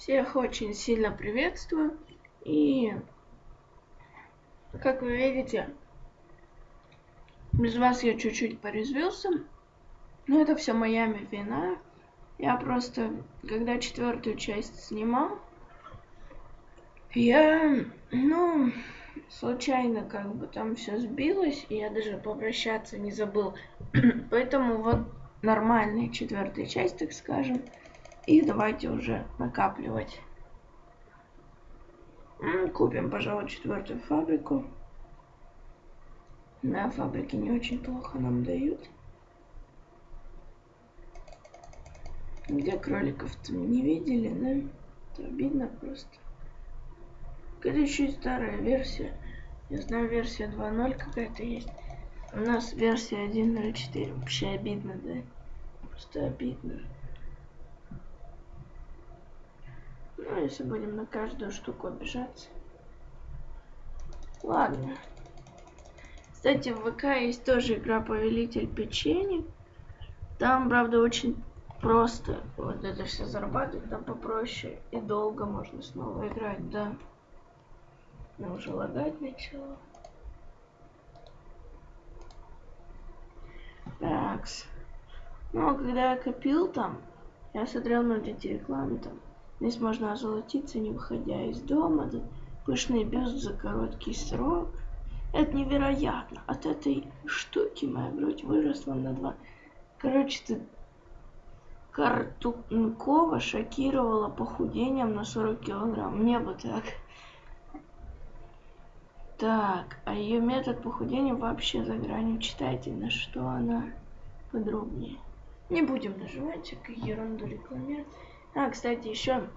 Всех очень сильно приветствую. И, как вы видите, без вас я чуть-чуть порезвился. Но это все моя вина. Я просто, когда четвертую часть снимал, я, ну, случайно как бы там все сбилось, и я даже попрощаться не забыл. Поэтому вот нормальная четвертая часть, так скажем. И давайте уже накапливать. Купим, пожалуй, четвертую фабрику. На фабрике не очень плохо нам дают. Где кроликов-то не видели, да? Это обидно просто. Это еще и старая версия. Я знаю, версия 2.0 какая-то есть. У нас версия 1.04. Вообще обидно, да? Просто обидно. Ну, если будем на каждую штуку обижаться. Ладно. Кстати, в ВК есть тоже игра Повелитель печенья. Там, правда, очень просто вот это все зарабатывать, там попроще и долго можно снова играть, да. Но уже лагать начало. Такс. Ну, а когда я копил там, я смотрел на эти рекламы там. Здесь можно озолотиться, не выходя из дома. Да, пышный бюст за короткий срок. Это невероятно. От этой штуки моя грудь выросла на два. Короче, ты Картункова шокировала похудением на 40 килограмм. Мне бы так. Так, а ее метод похудения вообще за гранью. Читайте, на что она подробнее. Не будем нажимать всякую ерунду рекламировать. А, кстати, еще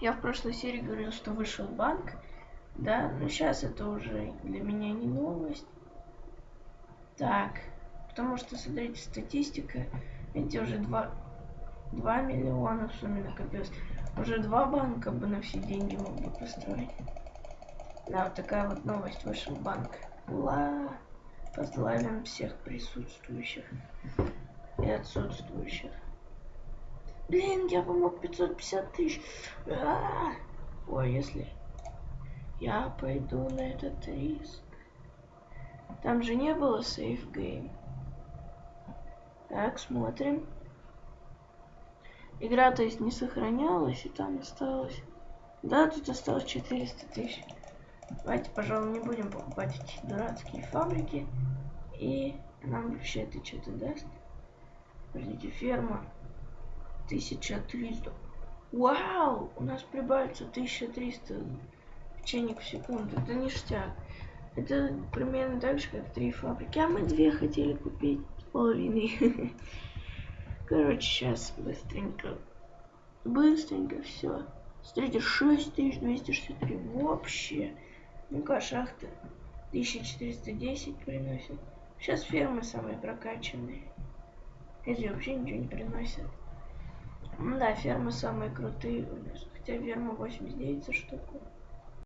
я в прошлой серии говорил, что вышел банк. Да, но сейчас это уже для меня не новость. Так, потому что, смотрите, статистика. Эти уже 2, 2 миллиона в сумме накопилось. Уже два банка бы на все деньги мог бы построить. Да, вот такая вот новость вышел банк. Ура! Поздравляем всех присутствующих и отсутствующих. Блин, я помог 550 тысяч. А -а -а. Ой, если я пойду на этот риск. Там же не было сейф гейм. Так, смотрим. Игра, то есть, не сохранялась, и там осталось... Да, тут осталось 400 тысяч. Давайте, пожалуй, не будем покупать эти дурацкие фабрики. И нам вообще это что-то даст. Подождите, ферма. 1300. Вау! У нас прибавится 1300 печенек в секунду. Это ништяк. Это примерно так же, как три фабрики. А мы две хотели купить с половиной. Короче, сейчас быстренько. Быстренько все. Смотрите, 6263 вообще. Ну-ка, шахта 1410 приносит. Сейчас фермы самые прокачанные. Эти вообще ничего не приносят. Да, фермы самые крутые. Хотя ферма 89 за штуку.